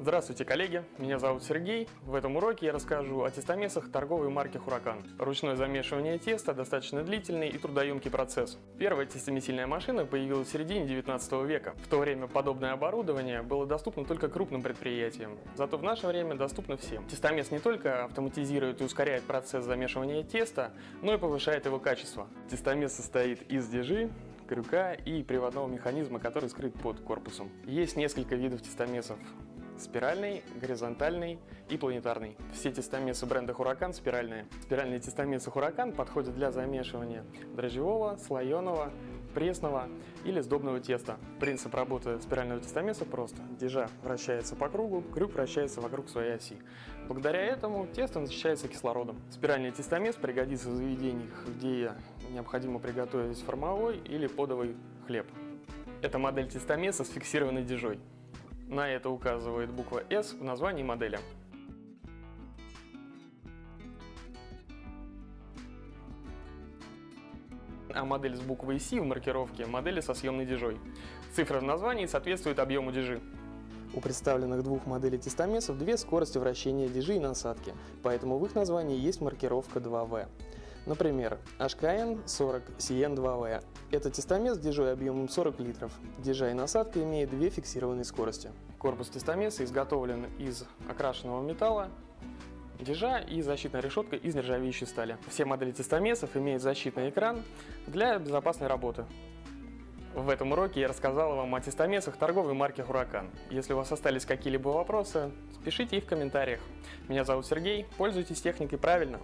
Здравствуйте, коллеги! Меня зовут Сергей. В этом уроке я расскажу о тестомесах торговой марки «Хуракан». Ручное замешивание теста – достаточно длительный и трудоемкий процесс. Первая тестомесильная машина появилась в середине 19 века. В то время подобное оборудование было доступно только крупным предприятиям, зато в наше время доступно всем. Тестомес не только автоматизирует и ускоряет процесс замешивания теста, но и повышает его качество. Тестомес состоит из дежи, крюка и приводного механизма, который скрыт под корпусом. Есть несколько видов тестомесов спиральный, горизонтальный и планетарный. Все тестомесы бренда Huracan спиральные. Спиральные тестомесы Huracan подходят для замешивания дрожжевого, слоеного, пресного или сдобного теста. Принцип работы спирального тестомеса прост. Дежа вращается по кругу, крюк вращается вокруг своей оси. Благодаря этому тесто насыщается кислородом. Спиральный тестомес пригодится в заведениях, где необходимо приготовить формовой или подовый хлеб. Это модель тестомеса с фиксированной дежой. На это указывает буква S в названии модели. А модель с буквой C в маркировке – модели со съемной дежой. Цифра в названии соответствует объему дежи. У представленных двух моделей тестомесов две скорости вращения дежи и насадки, поэтому в их названии есть маркировка 2V. Например, HKN 40 CN2V это тестомес с дежой объемом 40 литров. Дежа и насадка имеют две фиксированные скорости. Корпус тестомеса изготовлен из окрашенного металла, дежа и защитная решетка из нержавеющей стали. Все модели тестомесов имеют защитный экран для безопасной работы. В этом уроке я рассказал вам о тестомесах торговой марки Huracan. Если у вас остались какие-либо вопросы, пишите их в комментариях. Меня зовут Сергей, пользуйтесь техникой правильно.